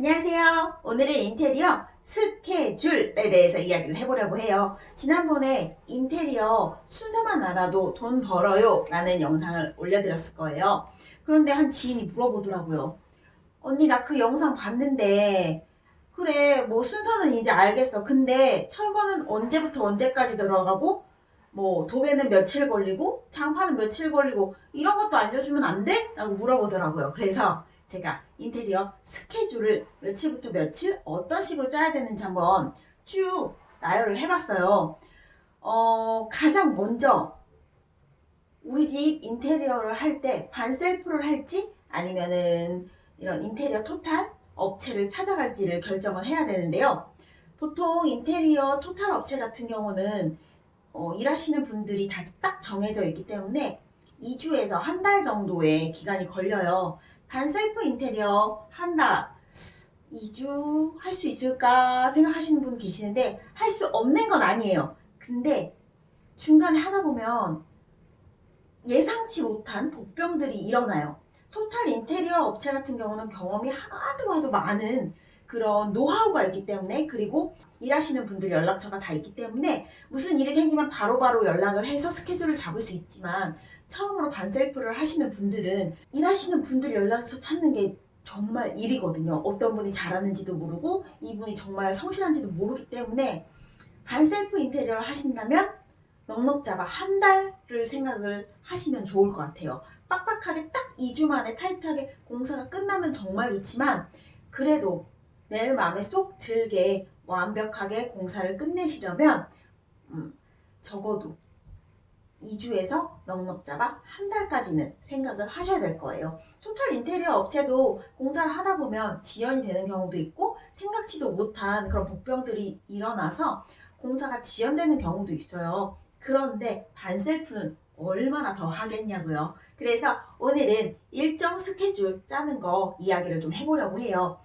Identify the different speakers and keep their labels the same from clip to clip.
Speaker 1: 안녕하세요. 오늘은 인테리어 스케줄에 대해서 이야기를 해보려고 해요. 지난번에 인테리어 순서만 알아도 돈 벌어요 라는 영상을 올려드렸을 거예요. 그런데 한 지인이 물어보더라고요. 언니 나 그 영상 봤는데 그래 뭐 순서는 이제 알겠어. 근데 철거는 언제부터 언제까지 들어가고 뭐 도배는 며칠 걸리고 장판은 며칠 걸리고 이런 것도 알려주면 안 돼? 라고 물어보더라고요. 그래서 제가 인테리어 스케줄을 며칠부터 며칠 어떤 식으로 짜야 되는지 한번 쭉 나열을 해봤어요. 어, 가장 먼저 우리 집 인테리어를 할 때 반셀프를 할지 아니면은 이런 인테리어 토탈 업체를 찾아갈지를 결정을 해야 되는데요. 보통 인테리어 토탈 업체 같은 경우는 어, 일하시는 분들이 다 딱 정해져 있기 때문에 2주에서 한 달 정도의 기간이 걸려요. 반셀프 인테리어 한다. 2주 할 수 있을까 생각하시는 분 계시는데 할 수 없는 건 아니에요. 근데 중간에 하다 보면 예상치 못한 복병들이 일어나요. 토탈 인테리어 업체 같은 경우는 경험이 하도 하도 많은 그런 노하우가 있기 때문에 그리고 일하시는 분들 연락처가 다 있기 때문에 무슨 일이 생기면 바로바로 바로 연락을 해서 스케줄을 잡을 수 있지만 처음으로 반셀프를 하시는 분들은 일하시는 분들 연락처 찾는 게 정말 일이거든요. 어떤 분이 잘하는지도 모르고 이분이 정말 성실한지도 모르기 때문에 반셀프 인테리어를 하신다면 넉넉 잡아 한 달을 생각을 하시면 좋을 것 같아요. 빡빡하게 딱 2주 만에 타이트하게 공사가 끝나면 정말 좋지만 그래도 내 마음에 쏙 들게 완벽하게 공사를 끝내시려면 음, 적어도 2주에서 넉넉 잡아 한 달까지는 생각을 하셔야 될 거예요. 토탈 인테리어 업체도 공사를 하다 보면 지연이 되는 경우도 있고 생각지도 못한 그런 복병들이 일어나서 공사가 지연되는 경우도 있어요. 그런데 반셀프는 얼마나 더 하겠냐고요. 그래서 오늘은 일정 스케줄 짜는 거 이야기를 좀 해보려고 해요.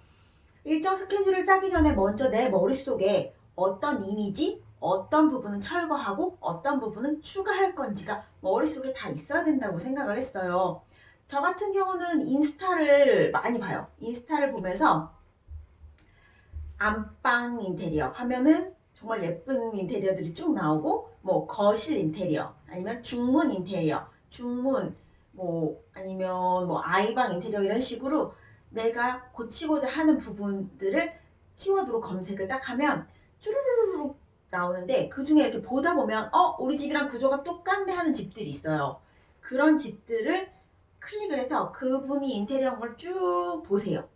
Speaker 1: 일정 스케줄을 짜기 전에 먼저 내 머릿속에 어떤 이미지, 어떤 부분은 철거하고 어떤 부분은 추가할 건지가 머릿속에 다 있어야 된다고 생각을 했어요. 저 같은 경우는 인스타를 많이 봐요. 인스타를 보면서 안방 인테리어 하면은 정말 예쁜 인테리어들이 쭉 나오고 뭐 거실 인테리어 아니면 중문 인테리어 중문 뭐 아니면 뭐 아이방 인테리어 이런 식으로 내가 고치고자 하는 부분들을 키워드로 검색을 딱 하면 쭈루루루 나오는데 그 중에 이렇게 보다 보면 어 우리 집이랑 구조가 똑같네 하는 집들이 있어요. 그런 집들을 클릭을 해서 그분이 인테리어한 걸 쭉 보세요.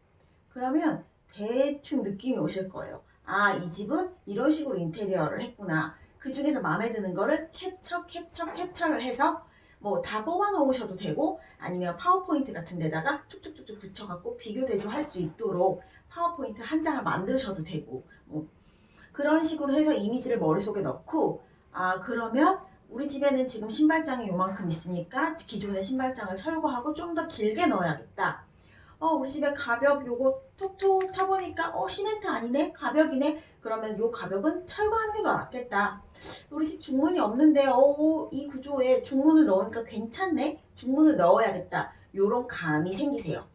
Speaker 1: 그러면 대충 느낌이 오실 거예요. 아 이 집은 이런 식으로 인테리어를 했구나. 그 중에서 마음에 드는 거를 캡처 캡처 캡처를 해서 뭐 다 뽑아 놓으셔도 되고 아니면 파워포인트 같은 데다가 쭉쭉쭉쭉 붙여갖고 비교 대조할 수 있도록 파워포인트 한 장을 만드셔도 되고 뭐 그런 식으로 해서 이미지를 머릿속에 넣고 아 그러면 우리 집에는 지금 신발장이 요만큼 있으니까 기존의 신발장을 철거하고 좀 더 길게 넣어야겠다. 어 우리 집에 가벽 요거 톡톡 쳐보니까 어 시멘트 아니네 가벽이네 그러면 요 가벽은 철거하는 게 더 낫겠다. 우리 집 중문이 없는데 어 이 구조에 중문을 넣으니까 괜찮네 중문을 넣어야겠다. 요런 감이 생기세요.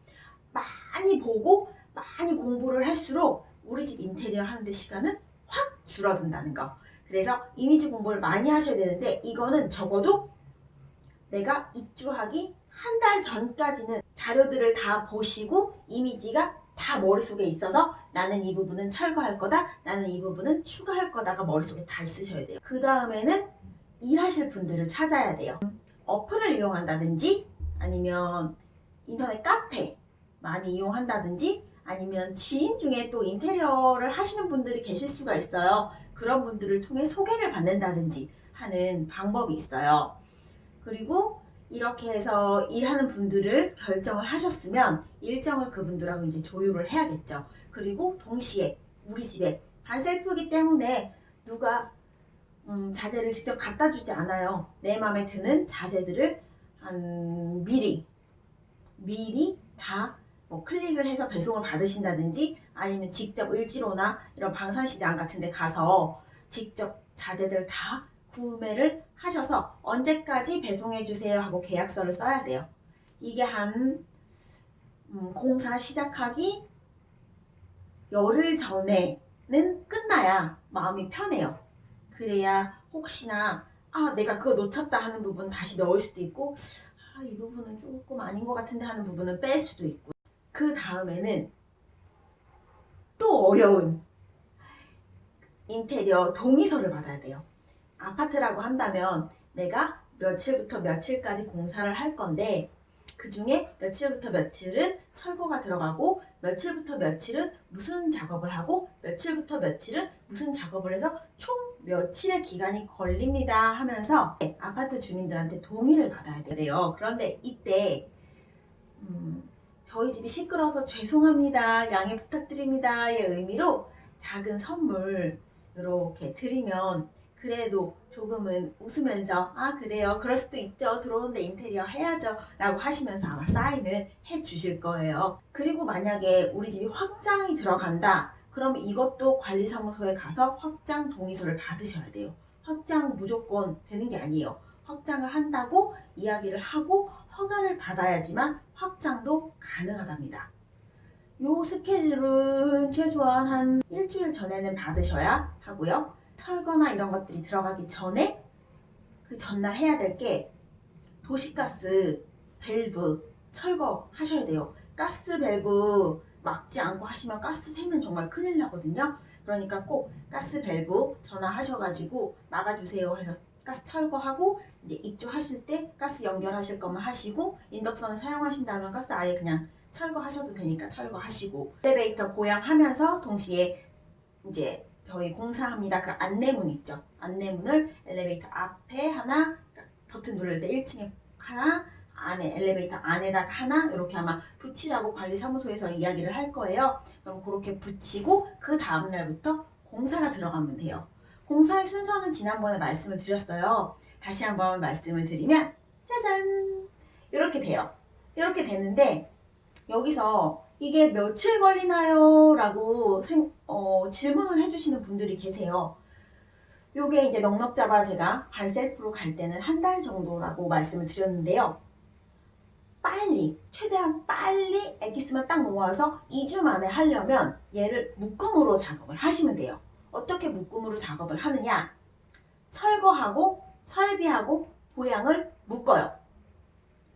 Speaker 1: 많이 보고 많이 공부를 할수록 우리 집 인테리어 하는데 시간은 확 줄어든다는 거. 그래서 이미지 공부를 많이 하셔야 되는데 이거는 적어도 내가 입주하기 한 달 전까지는 자료들을 다 보시고 이미지가 다 머릿속에 있어서 나는 이 부분은 철거할 거다 나는 이 부분은 추가할 거다가 머릿속에 다 있으셔야 돼요 그 다음에는 일하실 분들을 찾아야 돼요 어플을 이용한다든지 아니면 인터넷 카페 많이 이용한다든지 아니면 지인 중에 또 인테리어를 하시는 분들이 계실 수가 있어요. 그런 분들을 통해 소개를 받는다든지 하는 방법이 있어요. 그리고 이렇게 해서 일하는 분들을 결정을 하셨으면 일정을 그분들하고 이제 조율을 해야겠죠. 그리고 동시에 우리 집에 반셀프이기 때문에 누가 음, 자재를 직접 갖다 주지 않아요. 내 마음에 드는 자재들을 한 미리 미리 다 뭐 클릭을 해서 배송을 받으신다든지 아니면 직접 을지로나 이런 방산시장 같은 데 가서 직접 자재들 다 구매를 하셔서 언제까지 배송해 주세요 하고 계약서를 써야 돼요. 이게 한 음, 공사 시작하기 열흘 전에는 끝나야 마음이 편해요. 그래야 혹시나 아 내가 그거 놓쳤다 하는 부분 다시 넣을 수도 있고 아 이 부분은 조금 아닌 것 같은데 하는 부분은 뺄 수도 있고 그 다음에는 또 어려운 인테리어 동의서를 받아야 돼요. 아파트라고 한다면 내가 며칠부터 며칠까지 공사를 할 건데 그 중에 며칠부터 며칠은 철거가 들어가고 며칠부터 며칠은 무슨 작업을 하고 며칠부터 며칠은 무슨 작업을 해서 총 며칠의 기간이 걸립니다 하면서 아파트 주민들한테 동의를 받아야 돼요. 그런데 이때 음, 저희 집이 시끄러워서 죄송합니다. 양해 부탁드립니다의 의미로 작은 선물 이렇게 드리면 그래도 조금은 웃으면서 아 그래요. 그럴 수도 있죠. 들어오는데 인테리어 해야죠. 라고 하시면서 아마 사인을 해 주실 거예요. 그리고 만약에 우리 집이 확장이 들어간다. 그럼 이것도 관리사무소에 가서 확장 동의서를 받으셔야 돼요. 확장 무조건 되는 게 아니에요. 확장을 한다고 이야기를 하고 허가를 받아야지만 확장도 가능하답니다 요 스케줄은 최소한 한 일주일 전에는 받으셔야 하고요 철거나 이런 것들이 들어가기 전에 그 전날 해야 될 게 도시가스 밸브 철거하셔야 돼요. 가스 밸브 막지 않고 하시면 가스 새면 정말 큰일 나거든요. 그러니까 꼭 가스 밸브 전화하셔가지고 막아주세요 해서 가스 철거하고 이제 입주하실 때 가스 연결하실 거면 하시고 인덕션을 사용하신다면 가스 아예 그냥 철거하셔도 되니까 철거하시고 엘리베이터 보양하면서 동시에 이제 저희 공사합니다. 그 안내문 있죠. 안내문을 엘리베이터 앞에 하나, 버튼 누를 때 1층에 하나, 안에 엘리베이터 안에다가 하나 이렇게 아마 붙이라고 관리사무소에서 이야기를 할 거예요. 그럼 그렇게 붙이고 그 다음 날부터 공사가 들어가면 돼요. 공사의 순서는 지난번에 말씀을 드렸어요. 다시 한번 말씀을 드리면 짜잔 이렇게 돼요. 이렇게 되는데 여기서 이게 며칠 걸리나요? 라고 생, 어, 질문을 해주시는 분들이 계세요. 요게 이제 넉넉 잡아 제가 반셀프로 갈 때는 한 달 정도라고 말씀을 드렸는데요. 빨리, 최대한 빨리 엑기스만 딱 모아서 2주 만에 하려면 얘를 묶음으로 작업을 하시면 돼요. 어떻게 묶음으로 작업을 하느냐? 철거하고 설비하고 보양을 묶어요.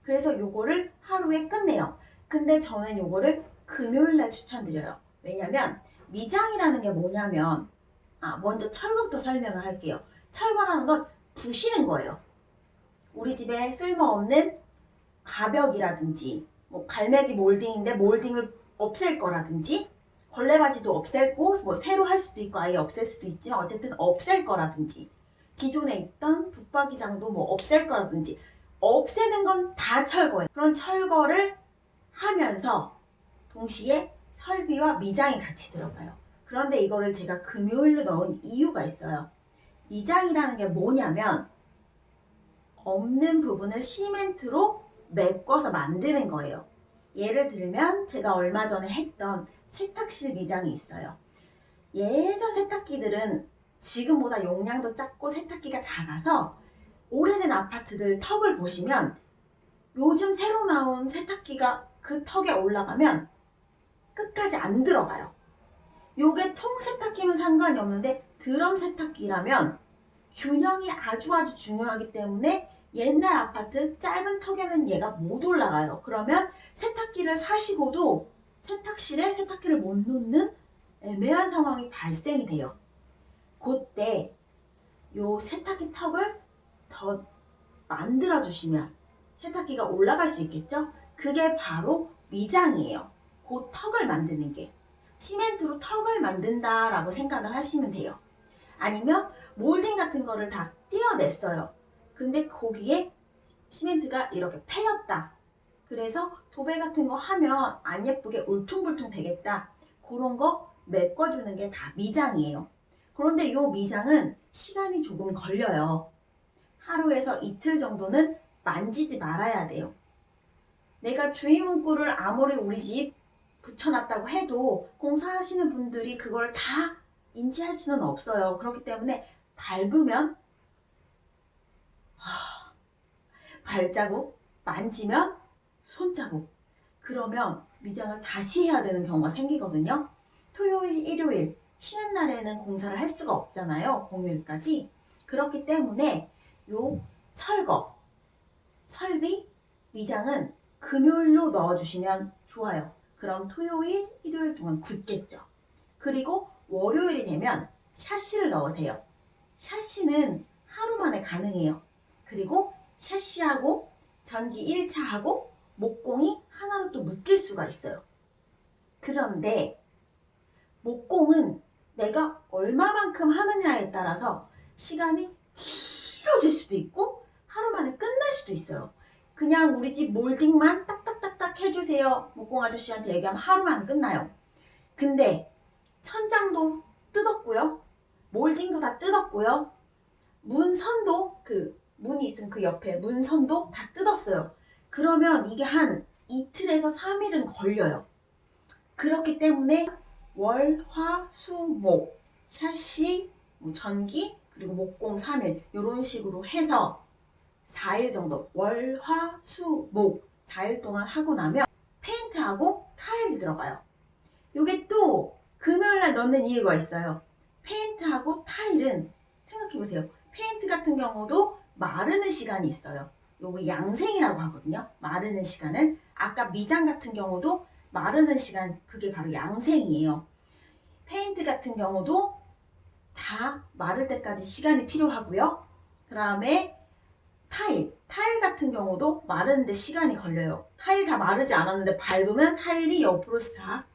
Speaker 1: 그래서 요거를 하루에 끝내요. 근데 저는 요거를 금요일날 추천드려요. 왜냐면 미장이라는 게 뭐냐면 아 먼저 철거부터 설명을 할게요. 철거라는 건 부시는 거예요. 우리 집에 쓸모없는 가벽이라든지 뭐 갈매기 몰딩인데 몰딩을 없앨 거라든지 걸레바지도 없애고 뭐 새로 할 수도 있고 아예 없앨 수도 있지만 어쨌든 없앨 거라든지 기존에 있던 붙박이장도 뭐 없앨 거라든지 없애는 건 다 철거예요. 그런 철거를 하면서 동시에 설비와 미장이 같이 들어가요. 그런데 이거를 제가 금요일로 넣은 이유가 있어요. 미장이라는 게 뭐냐면 없는 부분을 시멘트로 메꿔서 만드는 거예요. 예를 들면 제가 얼마 전에 했던 세탁실 미장이 있어요. 예전 세탁기들은 지금보다 용량도 작고 세탁기가 작아서 오래된 아파트들 턱을 보시면 요즘 새로 나온 세탁기가 그 턱에 올라가면 끝까지 안 들어가요. 요게 통 세탁기면 상관이 없는데 드럼 세탁기라면 균형이 아주 아주 중요하기 때문에 옛날 아파트 짧은 턱에는 얘가 못 올라가요. 그러면 세탁기를 사시고도 세탁실에 세탁기를 못 놓는 애매한 상황이 발생이 돼요. 그때 요 세탁기 턱을 더 만들어 주시면 세탁기가 올라갈 수 있겠죠? 그게 바로 미장이에요. 그 턱을 만드는 게. 시멘트로 턱을 만든다 라고 생각을 하시면 돼요. 아니면 몰딩 같은 거를 다 띄어냈어요. 근데 거기에 시멘트가 이렇게 패였다. 그래서 도배 같은 거 하면 안 예쁘게 울퉁불퉁 되겠다. 그런 거 메꿔주는 게 다 미장이에요. 그런데 이 미장은 시간이 조금 걸려요. 하루에서 이틀 정도는 만지지 말아야 돼요. 내가 주의 문구를 아무리 우리 집 붙여놨다고 해도 공사하시는 분들이 그걸 다 인지할 수는 없어요. 그렇기 때문에 밟으면 하, 발자국, 만지면 손자국 그러면 미장을 다시 해야 되는 경우가 생기거든요. 토요일, 일요일 쉬는 날에는 공사를 할 수가 없잖아요. 공휴일까지. 그렇기 때문에 요 철거, 설비, 위장은 금요일로 넣어주시면 좋아요. 그럼 토요일, 일요일 동안 굳겠죠. 그리고 월요일이 되면 샤시를 넣으세요. 샤시는 하루 만에 가능해요. 그리고 샤시하고 전기 1차하고 목공이 하나로 또 묶일 수가 있어요. 그런데 목공은 내가 얼마만큼 하느냐에 따라서 시간이 길어질 수도 있고 하루 만에 끝날 수도 있어요. 그냥 우리 집 몰딩만 딱딱딱딱 해주세요. 목공 아저씨한테 얘기하면 하루 만에 끝나요. 근데 천장도 뜯었고요. 몰딩도 다 뜯었고요. 문선도 그 문이 있으면 그 옆에 문선도 다 뜯었어요. 그러면 이게 한 이틀에서 3일은 걸려요. 그렇기 때문에 월, 화, 수, 목, 샤시, 뭐 전기, 그리고 목공 3일 이런 식으로 해서 4일 정도 월, 화, 수, 목 4일 동안 하고 나면 페인트하고 타일이 들어가요. 이게 또 금요일날 넣는 이유가 있어요. 페인트하고 타일은 생각해보세요. 페인트 같은 경우도 마르는 시간이 있어요. 요거 양생이라고 하거든요. 마르는 시간을. 아까 미장 같은 경우도 마르는 시간 그게 바로 양생이에요. 페인트 같은 경우도 다 마를 때까지 시간이 필요하고요. 그 다음에 타일, 타일 같은 경우도 마르는데 시간이 걸려요. 타일 다 마르지 않았는데 밟으면 타일이 옆으로 싹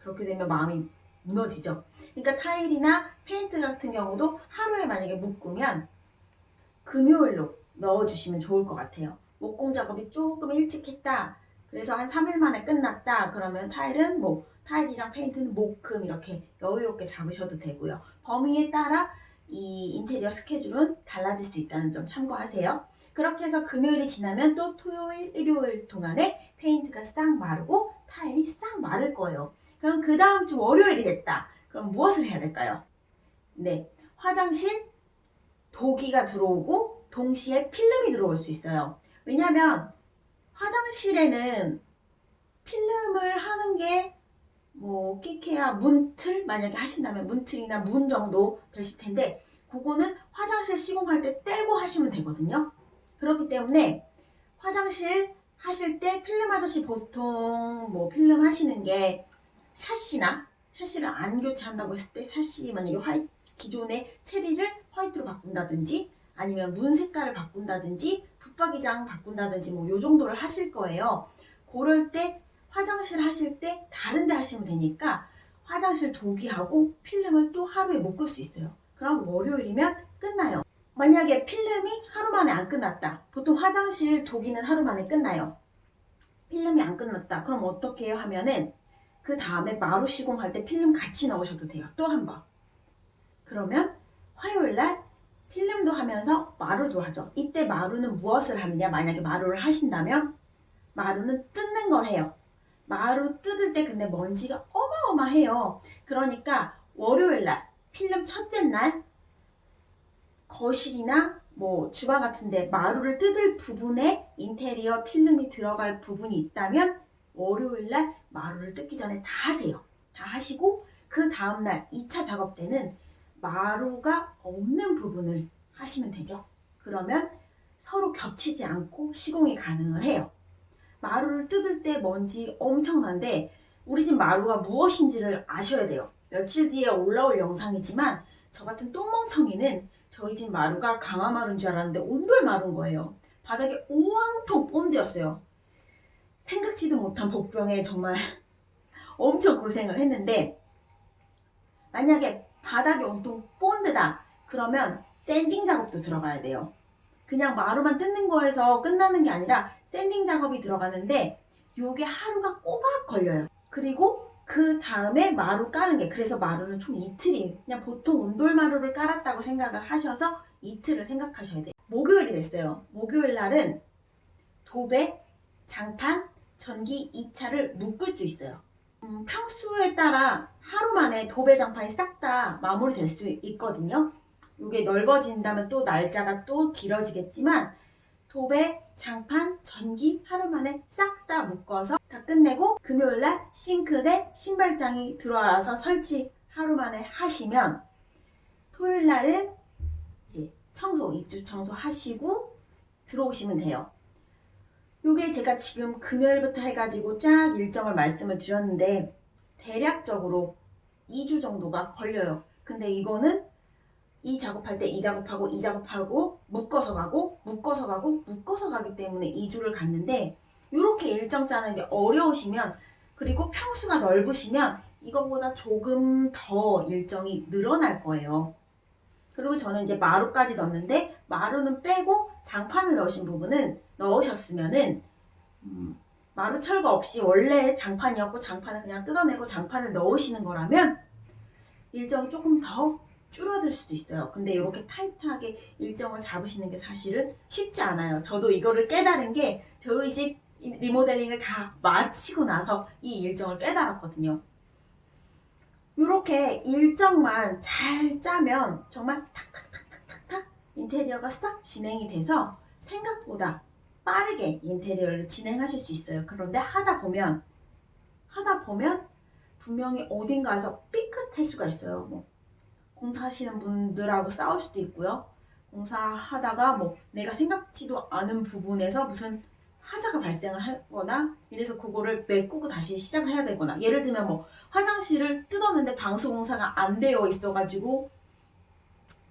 Speaker 1: 그렇게 되면 마음이 무너지죠. 그러니까 타일이나 페인트 같은 경우도 하루에 만약에 묶으면 금요일로 넣어주시면 좋을 것 같아요. 목공 작업이 조금 일찍 했다. 그래서 한 3일 만에 끝났다. 그러면 타일은 뭐 타일이랑 페인트는 목금 이렇게 여유롭게 잡으셔도 되고요. 범위에 따라 이 인테리어 스케줄은 달라질 수 있다는 점 참고하세요. 그렇게 해서 금요일이 지나면 또 토요일, 일요일 동안에 페인트가 싹 마르고 타일이 싹 마를 거예요. 그럼 그 다음 주 월요일이 됐다. 그럼 무엇을 해야 될까요? 네, 화장실 도기가 들어오고 동시에 필름이 들어올 수 있어요. 왜냐하면 화장실에는 필름을 하는 게 뭐 끼케야 문틀 만약에 하신다면 문틀이나 문 정도 되실 텐데 그거는 화장실 시공할 때 떼고 하시면 되거든요. 그렇기 때문에 화장실 하실 때 필름 아저씨 보통 뭐 필름 하시는 게 샤시나 샤시를 안 교체한다고 했을 때 샤시 만약에 화이 기존의 체리를 화이트로 바꾼다든지 아니면 문 색깔을 바꾼다든지 붙박이장 바꾼다든지 뭐 요 정도를 하실 거예요. 그럴 때 화장실 하실 때 다른 데 하시면 되니까 화장실 도기하고 필름을 또 하루에 묶을 수 있어요. 그럼 월요일이면 끝나요. 만약에 필름이 하루 만에 안 끝났다. 보통 화장실 도기는 하루 만에 끝나요. 필름이 안 끝났다. 그럼 어떻게 해요? 하면은 그 다음에 마루 시공할 때 필름 같이 넣으셔도 돼요. 또 한 번. 그러면 화요일날 하면서 마루도 하죠. 이때 마루는 무엇을 하느냐? 만약에 마루를 하신다면 마루는 뜯는 걸 해요. 마루 뜯을 때 근데 먼지가 어마어마해요. 그러니까 월요일날 필름 첫째 날 거실이나 뭐 주방 같은데 마루를 뜯을 부분에 인테리어 필름이 들어갈 부분이 있다면 월요일날 마루를 뜯기 전에 다 하세요. 다 하시고 그 다음날 2차 작업 때는 마루가 없는 부분을 하시면 되죠. 그러면 서로 겹치지 않고 시공이 가능을 해요. 마루를 뜯을 때 먼지 엄청난데 우리 집 마루가 무엇인지를 아셔야 돼요. 며칠 뒤에 올라올 영상이지만 저 같은 똥멍청이는 저희 집 마루가 강화마루인 줄 알았는데 온돌 마루인 거예요. 바닥에 온통 본드였어요. 생각지도 못한 복병에 정말 엄청 고생을 했는데 만약에 바닥이 온통 본드다 그러면 샌딩 작업도 들어가야 돼요. 그냥 마루만 뜯는 거에서 끝나는 게 아니라 샌딩 작업이 들어가는데 요게 하루가 꼬박 걸려요. 그리고 그 다음에 마루 까는 게 그래서 마루는 총 이틀이 그냥 보통 온돌 마루를 깔았다고 생각을 하셔서 이틀을 생각하셔야 돼요. 목요일이 됐어요. 목요일 날은 도배, 장판, 전기 2차를 묶을 수 있어요. 음, 평수에 따라 하루 만에 도배 장판이 싹 다 마무리될 수 있거든요. 이게 넓어진다면 또 날짜가 또 길어지겠지만 도배, 장판, 전기 하루 만에 싹 다 묶어서 다 끝내고 금요일날 싱크대, 신발장이 들어와서 설치 하루 만에 하시면 토요일날은 이제 청소, 입주 청소 하시고 들어오시면 돼요. 요게 제가 지금 금요일부터 해가지고 쫙 일정을 말씀을 드렸는데 대략적으로 2주 정도가 걸려요. 근데 이거는 이 작업할 때 이 작업하고 이 작업하고 묶어서 가고 묶어서 가고 묶어서 가기 때문에 2주를 갔는데 이렇게 일정 짜는 게 어려우시면 그리고 평수가 넓으시면 이거보다 조금 더 일정이 늘어날 거예요. 그리고 저는 이제 마루까지 넣었는데 마루는 빼고 장판을 넣으신 부분은 넣으셨으면은 음, 마루 철거 없이 원래 장판이었고 장판을 그냥 뜯어내고 장판을 넣으시는 거라면 일정이 조금 더 줄어들 수도 있어요. 근데 이렇게 타이트하게 일정을 잡으시는 게 사실은 쉽지 않아요. 저도 이거를 깨달은 게 저희 집 리모델링을 다 마치고 나서 이 일정을 깨달았거든요. 이렇게 일정만 잘 짜면 정말 탁탁탁탁탁탁 인테리어가 싹 진행이 돼서 생각보다 빠르게 인테리어를 진행하실 수 있어요. 그런데 하다 보면 하다 보면 분명히 어딘가에서 삐끗할 수가 있어요. 뭐 공사하시는 분들하고 싸울 수도 있고요. 공사하다가 뭐 내가 생각지도 않은 부분에서 무슨 하자가 발생을 하거나 이래서 그거를 메꾸고 다시 시작을 해야 되거나 예를 들면 뭐 화장실을 뜯었는데 방수 공사가 안 되어 있어가지고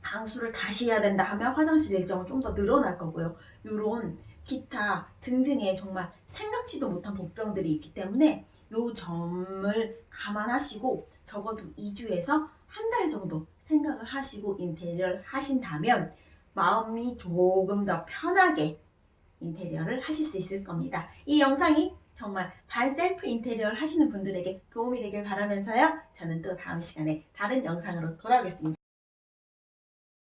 Speaker 1: 방수를 다시 해야 된다 하면 화장실 일정은 좀 더 늘어날 거고요. 요런 기타 등등의 정말 생각지도 못한 복병들이 있기 때문에 요 점을 감안하시고 적어도 2주에서 한 달 정도 생각을 하시고 인테리어를 하신다면 마음이 조금 더 편하게 인테리어를 하실 수 있을 겁니다. 이 영상이 정말 반셀프 인테리어를 하시는 분들에게 도움이 되길 바라면서요. 저는 또 다음 시간에 다른 영상으로 돌아오겠습니다.